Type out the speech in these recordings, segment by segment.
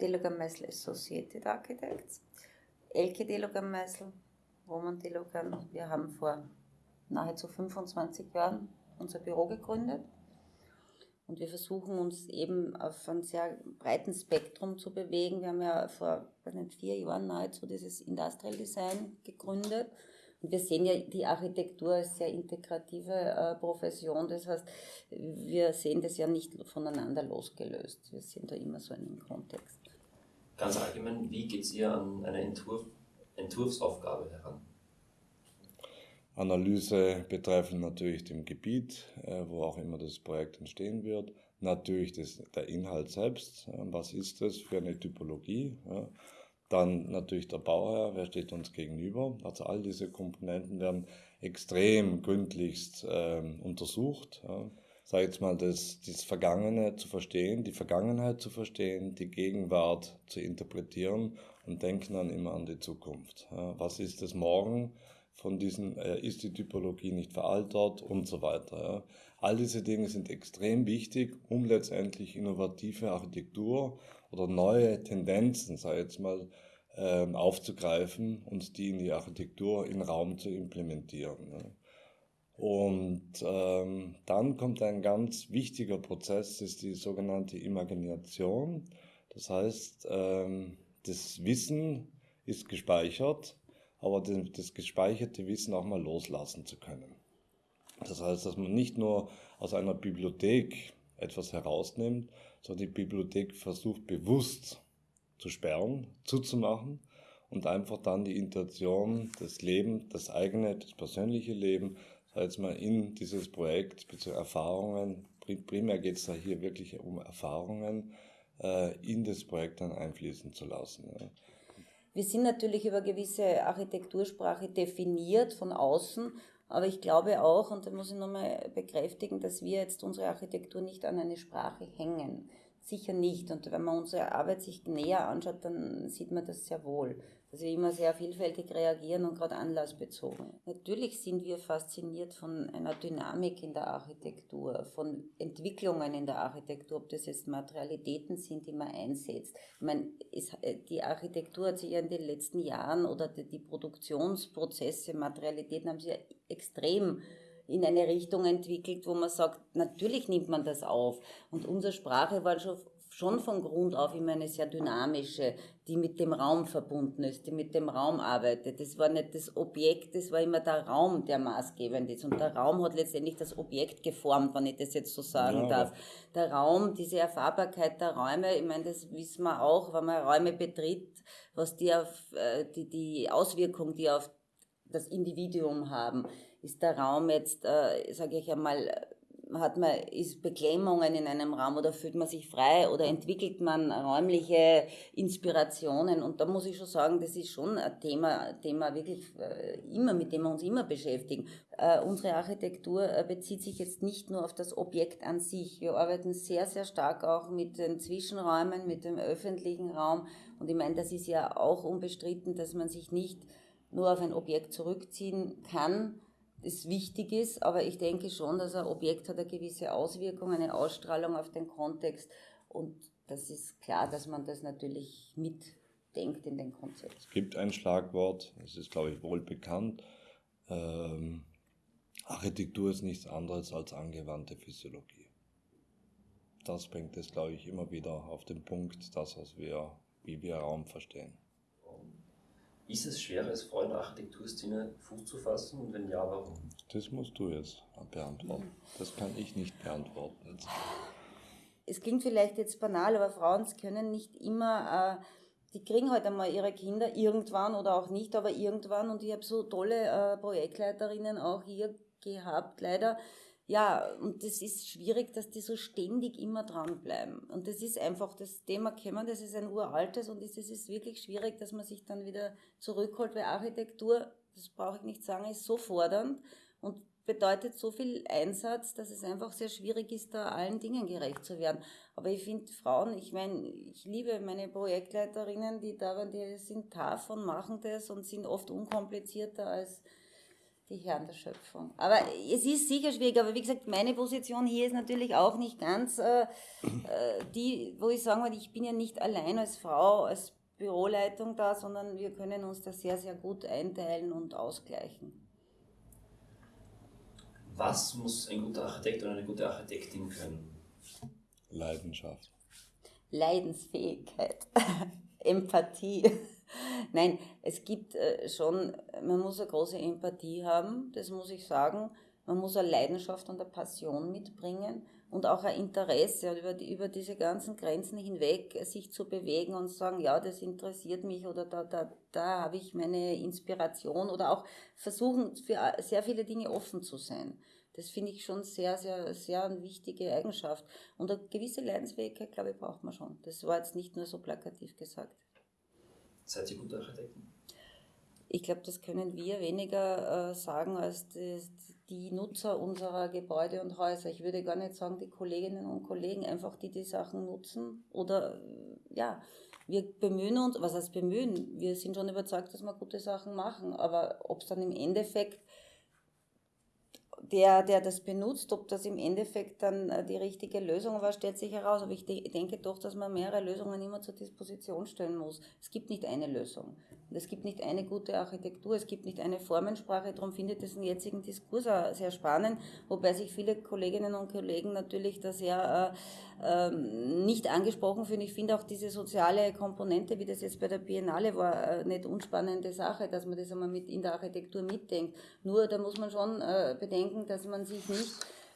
Delogan Meisel Associated Architects, Elke Delogan Meisel, Roman Delogan. Wir haben vor nahezu 25 Jahren unser Büro gegründet und wir versuchen uns eben auf einem sehr breiten Spektrum zu bewegen. Wir haben ja vor vier Jahren nahezu dieses Industrial Design gegründet. Und wir sehen ja die Architektur als sehr integrative äh, Profession. Das heißt, wir sehen das ja nicht voneinander losgelöst. Wir sind da immer so in einem Kontext. Ganz allgemein, wie geht ihr an eine Entwurf, Entwurfsaufgabe heran? Analyse betreffend natürlich dem Gebiet, äh, wo auch immer das Projekt entstehen wird. Natürlich das, der Inhalt selbst, was ist das für eine Typologie. Dann natürlich der Bauherr, wer steht uns gegenüber. Also all diese Komponenten werden extrem gründlichst äh, untersucht. Ja. Sag jetzt mal, das, das Vergangene zu verstehen, die Vergangenheit zu verstehen, die Gegenwart zu interpretieren und denken dann immer an die Zukunft. Ja. Was ist das morgen? von diesen, äh, ist die Typologie nicht veraltet und so weiter. Ja. All diese Dinge sind extrem wichtig, um letztendlich innovative Architektur oder neue Tendenzen, sei jetzt mal, äh, aufzugreifen und die in die Architektur, in Raum zu implementieren. Ja. Und ähm, dann kommt ein ganz wichtiger Prozess, das ist die sogenannte Imagination. Das heißt, ähm, das Wissen ist gespeichert aber das gespeicherte Wissen auch mal loslassen zu können. Das heißt, dass man nicht nur aus einer Bibliothek etwas herausnimmt, sondern die Bibliothek versucht bewusst zu sperren, zuzumachen und einfach dann die Intention, das Leben, das eigene, das persönliche Leben, sei mal in dieses Projekt, bzw. Erfahrungen, primär geht es da hier wirklich um Erfahrungen, äh, in das Projekt dann einfließen zu lassen. Wir sind natürlich über gewisse Architektursprache definiert von außen, aber ich glaube auch, und da muss ich nochmal bekräftigen, dass wir jetzt unsere Architektur nicht an eine Sprache hängen. Sicher nicht. Und wenn man unsere Arbeit sich näher anschaut, dann sieht man das sehr wohl dass wir immer sehr vielfältig reagieren und gerade anlassbezogen. Natürlich sind wir fasziniert von einer Dynamik in der Architektur, von Entwicklungen in der Architektur, ob das jetzt Materialitäten sind, die man einsetzt. Ich meine, äh, die Architektur hat sich ja in den letzten Jahren oder die Produktionsprozesse, Materialitäten haben sich ja extrem in eine Richtung entwickelt, wo man sagt, natürlich nimmt man das auf. Und unsere Sprache war schon schon von Grund auf immer eine sehr dynamische, die mit dem Raum verbunden ist, die mit dem Raum arbeitet. Das war nicht das Objekt, das war immer der Raum, der maßgebend ist. Und der Raum hat letztendlich das Objekt geformt, wenn ich das jetzt so sagen ja, darf. Der Raum, diese Erfahrbarkeit der Räume, ich meine, das wissen wir auch, wenn man Räume betritt, was die auf, äh, die, die Auswirkung, die auf das Individuum haben. Ist der Raum jetzt, äh, sage ich einmal, hat man, ist Beklemmungen in einem Raum oder fühlt man sich frei oder entwickelt man räumliche Inspirationen? Und da muss ich schon sagen, das ist schon ein Thema, Thema wirklich äh, immer, mit dem wir uns immer beschäftigen. Äh, unsere Architektur äh, bezieht sich jetzt nicht nur auf das Objekt an sich. Wir arbeiten sehr, sehr stark auch mit den Zwischenräumen, mit dem öffentlichen Raum. Und ich meine, das ist ja auch unbestritten, dass man sich nicht nur auf ein Objekt zurückziehen kann, das wichtig ist, aber ich denke schon, dass ein Objekt hat eine gewisse Auswirkung, eine Ausstrahlung auf den Kontext und das ist klar, dass man das natürlich mitdenkt in den Konzept. Es gibt ein Schlagwort, es ist glaube ich wohl bekannt, ähm, Architektur ist nichts anderes als angewandte Physiologie. Das bringt es glaube ich immer wieder auf den Punkt, das was wir, wie wir Raum verstehen. Ist es schwer, als Frau in der Architekturszene Fuß zu fassen und wenn ja, warum? Das musst du jetzt beantworten. Das kann ich nicht beantworten. Es klingt vielleicht jetzt banal, aber Frauen können nicht immer, äh, die kriegen halt einmal ihre Kinder irgendwann oder auch nicht, aber irgendwann. Und ich habe so tolle äh, Projektleiterinnen auch hier gehabt, leider, ja, und das ist schwierig, dass die so ständig immer dranbleiben. Und das ist einfach das Thema kennen, das ist ein uraltes und es ist wirklich schwierig, dass man sich dann wieder zurückholt, weil Architektur, das brauche ich nicht sagen, ist so fordernd und bedeutet so viel Einsatz, dass es einfach sehr schwierig ist, da allen Dingen gerecht zu werden. Aber ich finde Frauen, ich meine, ich liebe meine Projektleiterinnen, die da waren, die sind tough und machen das und sind oft unkomplizierter als die Herren der Schöpfung. Aber es ist sicher schwierig, aber wie gesagt, meine Position hier ist natürlich auch nicht ganz äh, äh die, wo ich sagen würde, ich bin ja nicht allein als Frau, als Büroleitung da, sondern wir können uns da sehr, sehr gut einteilen und ausgleichen. Was muss ein guter Architekt oder eine gute Architektin können? Leidenschaft. Leidensfähigkeit, Empathie. Nein, es gibt äh, schon, man muss eine große Empathie haben, das muss ich sagen. Man muss eine Leidenschaft und eine Passion mitbringen und auch ein Interesse über, die, über diese ganzen Grenzen hinweg sich zu bewegen und sagen, ja, das interessiert mich oder da, da, da habe ich meine Inspiration oder auch versuchen, für sehr viele Dinge offen zu sein. Das finde ich schon sehr, sehr, sehr eine wichtige Eigenschaft. Und eine gewisse Leidensfähigkeit, glaube ich, braucht man schon. Das war jetzt nicht nur so plakativ gesagt. Seid ihr gute Architekten? Ich glaube, das können wir weniger äh, sagen als die, die, Nutzer unserer Gebäude und Häuser. Ich würde gar nicht sagen, die Kolleginnen und Kollegen, einfach die die Sachen nutzen. Oder äh, ja, wir bemühen uns, was heißt bemühen? Wir sind schon überzeugt, dass wir gute Sachen machen. Aber ob es dann im Endeffekt der, der das benutzt, ob das im Endeffekt dann äh, die richtige Lösung war, stellt sich heraus. Aber ich denke doch, dass man mehrere Lösungen immer zur Disposition stellen muss. Es gibt nicht eine Lösung. Es gibt nicht eine gute Architektur, es gibt nicht eine Formensprache. Darum finde ich das im jetzigen Diskurs auch sehr spannend, wobei sich viele Kolleginnen und Kollegen natürlich da sehr äh, äh, nicht angesprochen fühlen. Ich finde auch diese soziale Komponente, wie das jetzt bei der Biennale war, äh, nicht unspannende Sache, dass man das einmal mit in der Architektur mitdenkt. Nur da muss man schon äh, bedenken, dass man sich nicht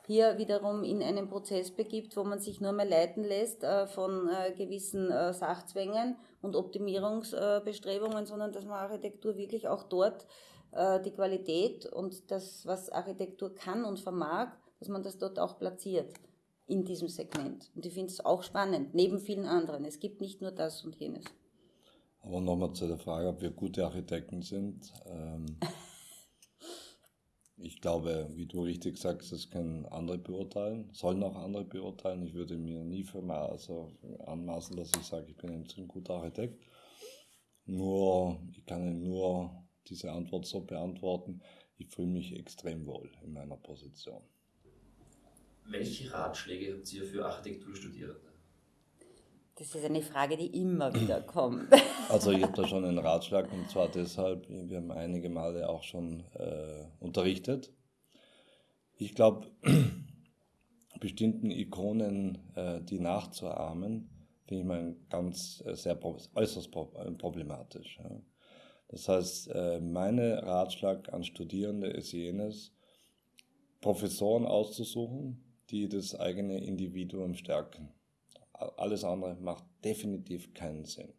hier wiederum in einen Prozess begibt, wo man sich nur mehr leiten lässt äh, von äh, gewissen äh, Sachzwängen und Optimierungsbestrebungen, sondern dass man Architektur wirklich auch dort die Qualität und das, was Architektur kann und vermag, dass man das dort auch platziert in diesem Segment. Und ich finde es auch spannend, neben vielen anderen. Es gibt nicht nur das und jenes. Aber nochmal zu der Frage, ob wir gute Architekten sind. Ähm Ich glaube, wie du richtig sagst, das können andere beurteilen, sollen auch andere beurteilen. Ich würde mir nie für mal also anmaßen, dass ich sage, ich bin ein guter Architekt. Nur, ich kann nur diese Antwort so beantworten, ich fühle mich extrem wohl in meiner Position. Welche Ratschläge habt ihr für Architekturstudierende? Das ist eine Frage, die immer wieder kommt. Also ich habe da schon einen Ratschlag und zwar deshalb, wir haben einige Male auch schon äh, unterrichtet. Ich glaube, bestimmten Ikonen, äh, die nachzuahmen, finde ich mal ganz äh, sehr äußerst äh, problematisch. Ja. Das heißt, äh, mein Ratschlag an Studierende ist jenes, Professoren auszusuchen, die das eigene Individuum stärken. Alles andere macht definitiv keinen Sinn.